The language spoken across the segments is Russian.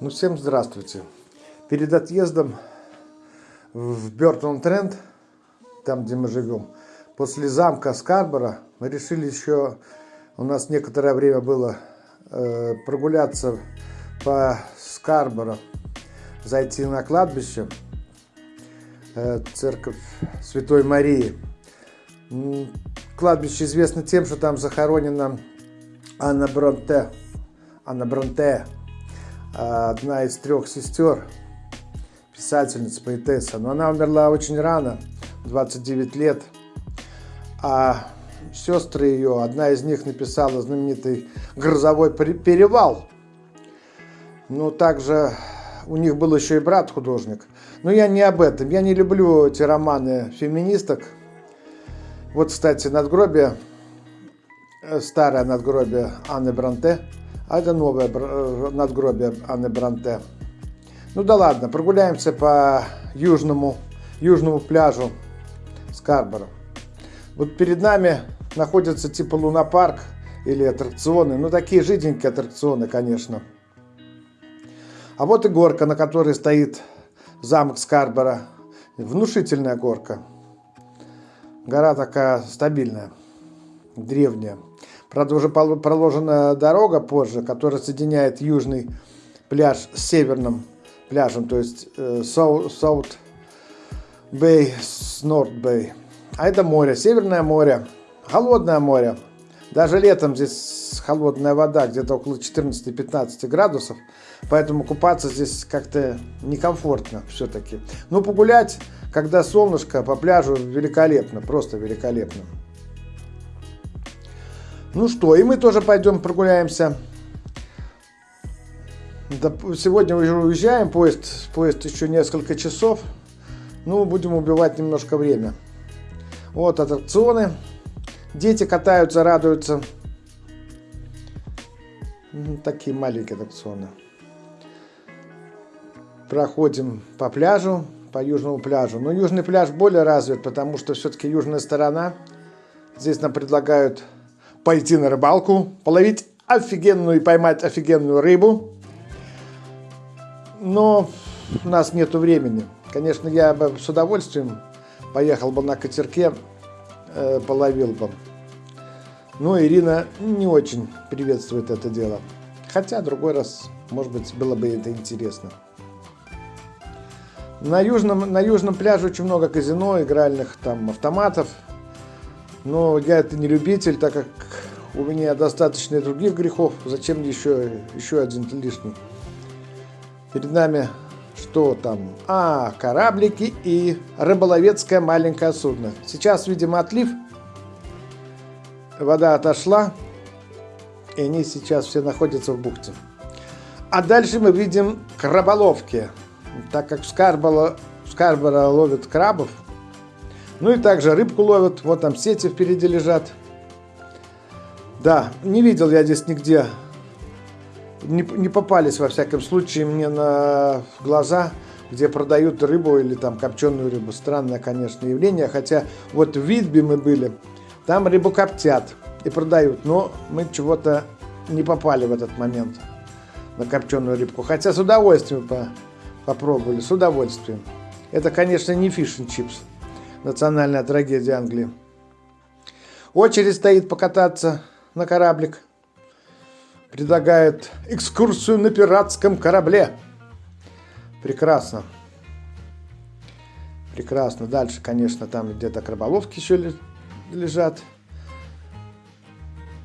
Ну, всем здравствуйте. Перед отъездом в Бертон Тренд, там, где мы живем, после замка Скарбора, мы решили еще, у нас некоторое время было э, прогуляться по Скарборо, зайти на кладбище, э, церковь Святой Марии. Кладбище известно тем, что там захоронена Анна Бронте. Анна Бронте, одна из трех сестер, писательница, поэтесса. Но она умерла очень рано, 29 лет. А сестры ее, одна из них написала знаменитый «Грозовой перевал». Ну, также у них был еще и брат художник. Но я не об этом. Я не люблю эти романы феминисток. Вот, кстати, надгробие, э, старое надгробие Анны Бранте – а это новое э, надгробие Анны Бранте. Ну да ладно, прогуляемся по южному, южному пляжу Скарборо. Вот перед нами находится типа лунопарк или аттракционы. Ну такие жиденькие аттракционы, конечно. А вот и горка, на которой стоит замок Скарборо. Внушительная горка. Гора такая стабильная, древняя. Правда, уже проложена дорога позже, которая соединяет южный пляж с северным пляжем, то есть э, South Bay с North Bay. А это море, Северное море, холодное море. Даже летом здесь холодная вода, где-то около 14-15 градусов, поэтому купаться здесь как-то некомфортно все-таки. Но погулять, когда солнышко по пляжу, великолепно, просто великолепно. Ну что, и мы тоже пойдем прогуляемся. Сегодня уже уезжаем, поезд, поезд еще несколько часов. Ну, будем убивать немножко время. Вот аттракционы. Дети катаются, радуются. Такие маленькие аттракционы. Проходим по пляжу, по южному пляжу. Но южный пляж более развит, потому что все-таки южная сторона. Здесь нам предлагают пойти на рыбалку, половить офигенную и поймать офигенную рыбу. Но у нас нет времени. Конечно, я бы с удовольствием поехал бы на катерке, э, половил бы. Но Ирина не очень приветствует это дело. Хотя другой раз, может быть, было бы это интересно. На южном, на южном пляже очень много казино, игральных там автоматов. Но я это не любитель, так как у меня достаточно и других грехов. Зачем мне еще, еще один лишний? Перед нами что там? А, кораблики и рыболовецкое маленькое судно. Сейчас, видимо, отлив. Вода отошла. И они сейчас все находятся в бухте. А дальше мы видим краболовки. Так как в Скарборо, в Скарборо ловят крабов, ну и также рыбку ловят. Вот там сети впереди лежат. Да, не видел я здесь нигде. Не, не попались, во всяком случае, мне на глаза, где продают рыбу или там копченую рыбу. Странное, конечно, явление. Хотя вот в Видбе мы были, там рыбу коптят и продают. Но мы чего-то не попали в этот момент на копченую рыбку. Хотя с удовольствием по попробовали, с удовольствием. Это, конечно, не фиш чипс национальная трагедия Англии. Очередь стоит покататься на кораблик. Предлагает экскурсию на пиратском корабле. Прекрасно. Прекрасно. Дальше, конечно, там где-то краболовки еще лежат.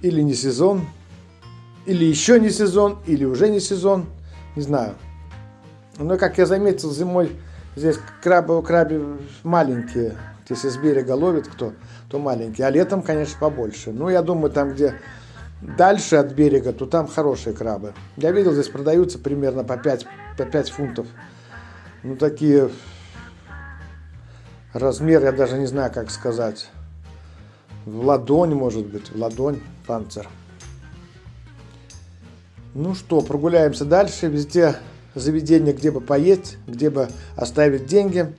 Или не сезон, или еще не сезон, или уже не сезон. Не знаю. Но, как я заметил, зимой Здесь крабы, краби маленькие. Если с берега ловит кто, то маленькие. А летом, конечно, побольше. Ну, я думаю, там, где дальше от берега, то там хорошие крабы. Я видел, здесь продаются примерно по 5, по 5 фунтов. Ну, такие размеры, я даже не знаю, как сказать. В ладонь, может быть, в ладонь панцир. Ну что, прогуляемся дальше. Везде заведение, где бы поесть, где бы оставить деньги,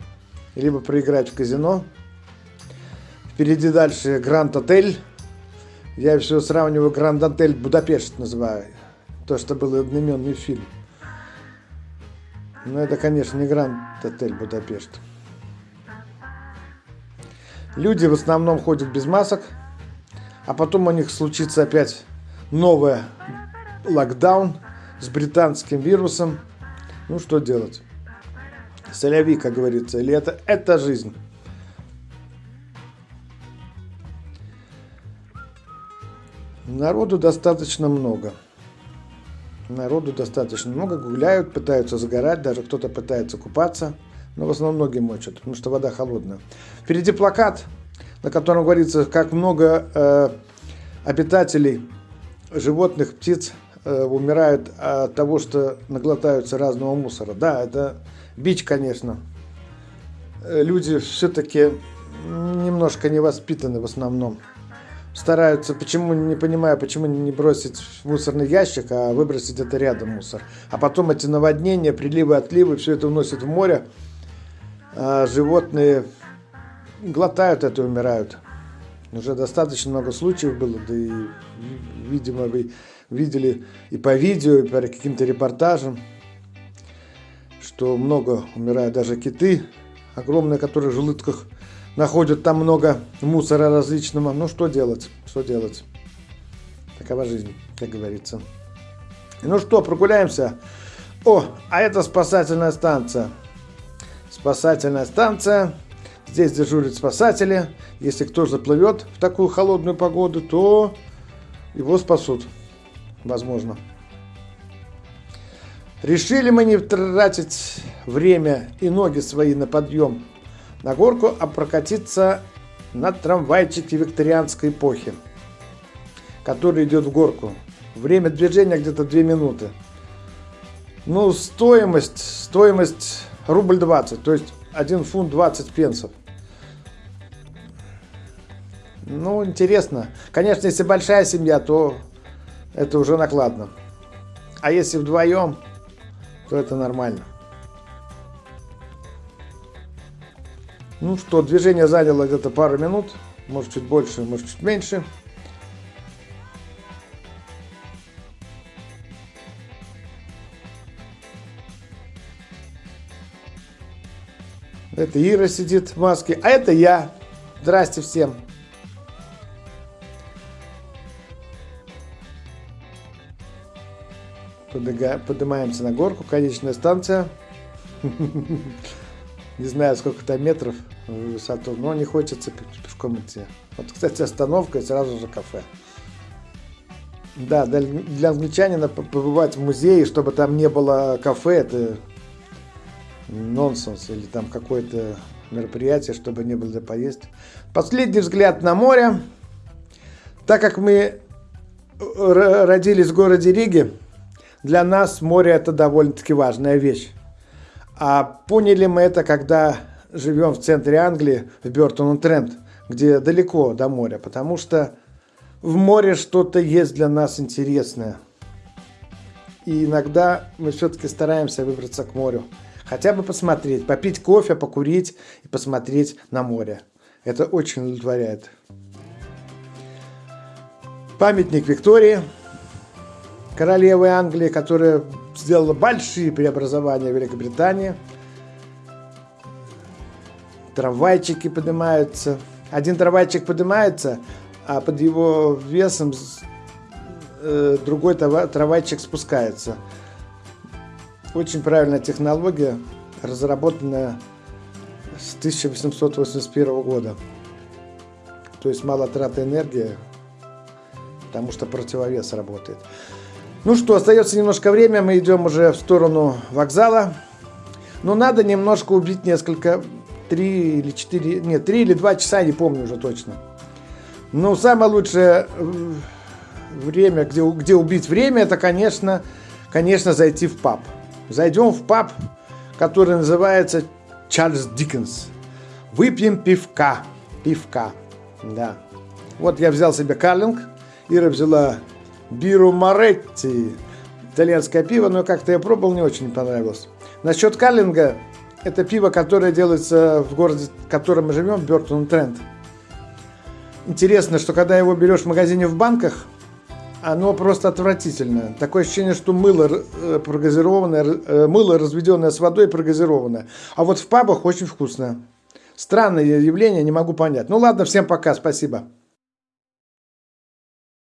либо проиграть в казино. Впереди дальше Гранд Отель. Я все сравниваю Гранд Отель Будапешт называю. То, что был одноименный фильм. Но это, конечно, не Гранд Отель Будапешт. Люди в основном ходят без масок, а потом у них случится опять новый локдаун с британским вирусом. Ну, что делать? Соляви, как говорится, или это, жизнь. Народу достаточно много. Народу достаточно много, гуляют, пытаются загорать, даже кто-то пытается купаться, но в основном ноги мочат, потому что вода холодная. Впереди плакат, на котором говорится, как много э, обитателей животных, птиц умирают от того, что наглотаются разного мусора. Да, это бич, конечно. Э, люди все-таки немножко невоспитаны в основном стараются, почему не понимаю, почему не бросить в мусорный ящик, а выбросить это рядом мусор. А потом эти наводнения, приливы, отливы, все это уносит в море. А животные глотают это и умирают. Уже достаточно много случаев было, да и, видимо, вы видели и по видео, и по каким-то репортажам, что много умирают даже киты, огромные, которые в желудках находят там много мусора различного. Ну, что делать? Что делать? Такова жизнь, как говорится. Ну что, прогуляемся. О, а это спасательная станция. Спасательная станция. Здесь дежурят спасатели. Если кто заплывет в такую холодную погоду, то его спасут. Возможно. Решили мы не тратить время и ноги свои на подъем на горку, а прокатиться на трамвайчике викторианской эпохи, который идет в горку. Время движения где-то 2 минуты. Ну, стоимость, стоимость рубль 20, то есть 1 фунт 20 пенсов. Ну, интересно. Конечно, если большая семья, то это уже накладно. А если вдвоем, то это нормально. Ну что, движение заняло где-то пару минут, может чуть больше, может чуть меньше. Это Ира сидит в маске, а это я. Здрасте всем. Поднимаемся на горку, конечная станция. не знаю, сколько там метров в высоту, но не хочется пешком идти. Вот, кстати, остановка и сразу же кафе. Да, для англичанина побывать в музее, чтобы там не было кафе, это нонсенс. Или там какое-то мероприятие, чтобы не было где поесть. Последний взгляд на море. Так как мы э, родились в городе Риге, для нас море это довольно-таки важная вещь. А поняли мы это, когда живем в центре Англии, в Бертон-Трент, где далеко до моря, потому что в море что-то есть для нас интересное. И иногда мы все-таки стараемся выбраться к морю. Хотя бы посмотреть, попить кофе, покурить и посмотреть на море. Это очень удовлетворяет. Памятник Виктории, королевы Англии, которая сделала большие преобразования в Великобритании. Трамвайчики поднимаются. Один трамвайчик поднимается, а под его весом э, другой трамвайчик спускается. Очень правильная технология, разработанная с 1881 года. То есть мало траты энергии, потому что противовес работает. Ну что, остается немножко время, мы идем уже в сторону вокзала. Но надо немножко убить несколько, три или четыре, нет, три или два часа, не помню уже точно. Но самое лучшее э, время, где, где убить время, это, конечно, конечно, зайти в паб. Зайдем в паб, который называется Чарльз Диккенс. Выпьем пивка. Пивка, да. Вот я взял себе карлинг, Ира взяла Биру Моретти. Итальянское пиво, но как-то я пробовал, не очень понравилось. Насчет Карлинга, это пиво, которое делается в городе, в котором мы живем, Бертон Тренд. Интересно, что когда его берешь в магазине в банках, оно просто отвратительное. Такое ощущение, что мыло э, прогазированное, э, мыло разведенное с водой прогазированное. А вот в пабах очень вкусное. Странное явление, не могу понять. Ну ладно, всем пока, спасибо.